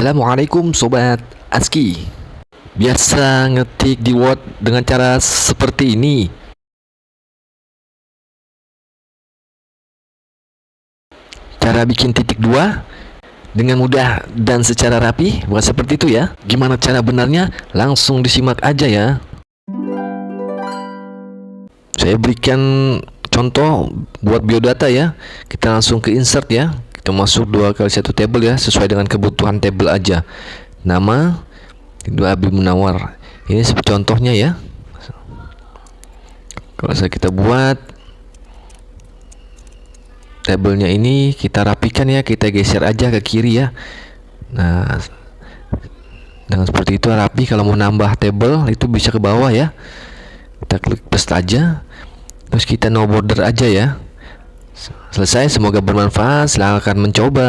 Assalamualaikum Sobat ASCII Biasa ngetik di Word dengan cara seperti ini. Cara bikin titik dua dengan mudah dan secara rapi bukan seperti itu ya. Gimana cara benarnya? Langsung disimak aja ya. Saya berikan contoh buat biodata ya. Kita langsung ke insert ya masuk dua kali satu table ya sesuai dengan kebutuhan table aja. Nama dua Abi Munawar. Ini seperti contohnya ya. Kalau saya kita buat tabelnya ini kita rapikan ya kita geser aja ke kiri ya. Nah dengan seperti itu rapi kalau mau nambah table itu bisa ke bawah ya. Kita klik paste aja terus kita no border aja ya Selesai, semoga bermanfaat. Silahkan mencoba.